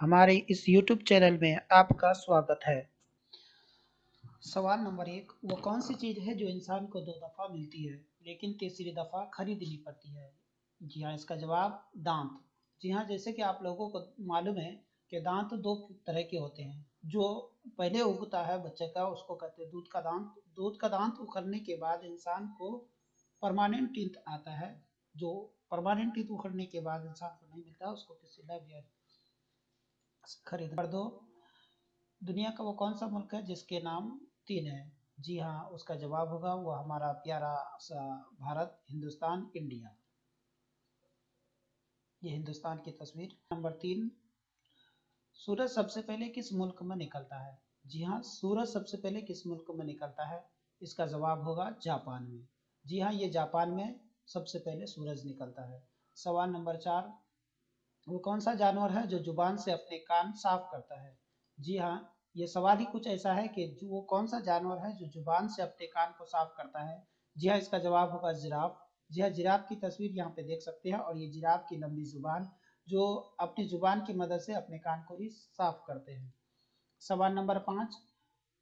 हमारे इस YouTube channel में आपका स्वागत है। सवाल नंबर एक, वो कौन सी चीज़ है जो इंसान को दो दफ़ा मिलती है, लेकिन तीसरी दफ़ा खरीदनी पड़ती है? जी हाँ इसका जवाब, दांत। जी हाँ जैसे कि आप लोगों को मालूम है कि दांत दो तरह के होते हैं। जो पहले उगता है बच्चे का, उसको कहते हैं दूध का दांत। दूध का दांत उखड़ने के बाद इंसान को परमानेंट टीथ आता है। जो परमानेंट टीथ उखड़ने के बाद इंसान को नहीं मिलता, उसको किसी लाइव खरीद कर दो। दुनिया का वो कौन सा मुल्क है जिसके नाम तीन है? जी हाँ उसका जवाब होगा वो हमारा प्यारा सा भारत, हिंदुस्तान, इंडिया। ये हिंदुस्तान की तस्वीर। नंबर तीन, सूरज सबसे पहले किस मुल्क में निकलता है? जी हाँ सूरज सबसे पहले किस मुल्क में निकलता है? इसका जवाब होगा जापान में। जी हाँ ये जापान में सबसे पहले सूरज निकलता है। सवाल नंबर चार वो कौन सा जानवर है जो ज़ुबान से अपने कान साफ़ करता है? जी हाँ ये सवाल ही कुछ ऐसा है कि वो कौन सा जानवर है जो ज़ुबान से अपने कान को साफ़ करता है? जी हाँ इसका जवाब होगा जिराफ। जी हाँ जिराफ की तस्वीर यहाँ पे देख सकते हैं और ये जिराफ की लंबी ज़ुबान जो अपनी ज़ुबान की मदद से अपने कान को ही साफ़ करते हैं। सवाल नंबर पाँच,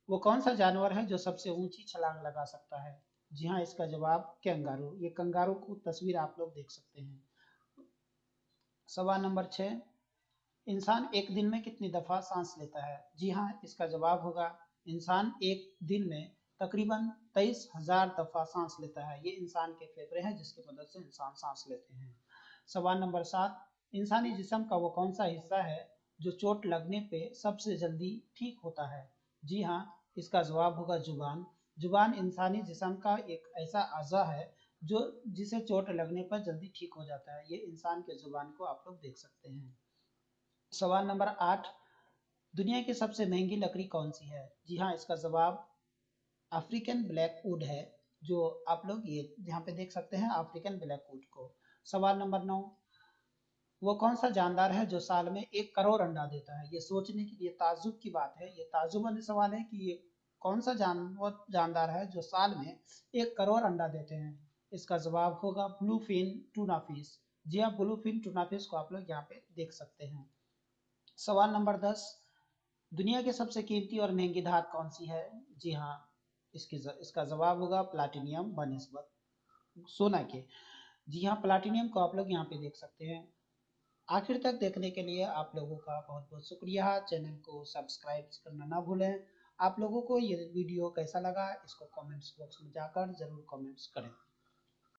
वो कौन सा जानवर है जो सबसे ऊँची छलांग लगा सकता है? जी हाँ इसका जवाब कंगारू। ये कंगारू को तस्वीर आप लोग देख सकते हैं। सवाल नंबर छः। इंसान एक दिन में कितनी दफ़ा सांस लेता है? जी हाँ इसका जवाब होगा, इंसान एक दिन में तकरीबन तेईस हज़ार दफ़ा सांस लेता है। ये इंसान के फेफड़े हैं जिसकी मदद से इंसान सांस लेते हैं। सवाल नंबर सात, इंसानी जिसम का वो कौन सा हिस्सा है जो चोट लगने पे सबसे जल्दी ठीक होता है? जी हाँ इसका जवाब होगा ज़ुबान। ज़ुबान इंसानी जिसम का एक ऐसा अज़ा है जो, जिसे चोट लगने पर जल्दी ठीक हो जाता है, ये इंसान के ज़ुबान को आप लोग देख सकते हैं। सवाल नंबर आठ, दुनिया की सबसे महँगी लकड़ी कौन सी है? जी हाँ इसका जवाब अफ्रीकन ब्लैक वुड है, जो आप लोग ये, यहाँ पे देख सकते हैं अफ्रीकन ब्लैक वुड को। सवाल नंबर नौ, वो कौन सा जानदार है जो साल में एक करोड़ अंडा देता है? ये सोचने के लिए ताजुब की बात है, ये ताजुब वाले सवाल है कि ये कौन सा जानवर, जानदार है जो साल में एक करोड़ अंडा देते हैं? इसका जवाब होगा ब्लू फिन टूना फ़िश जी हाँ ब्लू फिन टूना फ़िश को आप लोग यहाँ पे देख सकते हैं। सवाल नंबर दस, दुनिया के सबसे कीमती और महँगी धात कौन सी है? जी हाँ इसकी इसका जवाब होगा प्लाटिनियम बनस्बत सोना के। जी हाँ प्लाटिनियम को आप लोग यहाँ पे देख सकते हैं। आखिर तक देखने के लिए आप लोगों का बहुत बहुत शुक्रिया। चैनल को सब्सक्राइब करना ना भूलें। आप लोगों को ये वीडियो कैसा लगा, इसको कमेंट्स बॉक्स में जाकर ज़रूर कमेंट्स करें।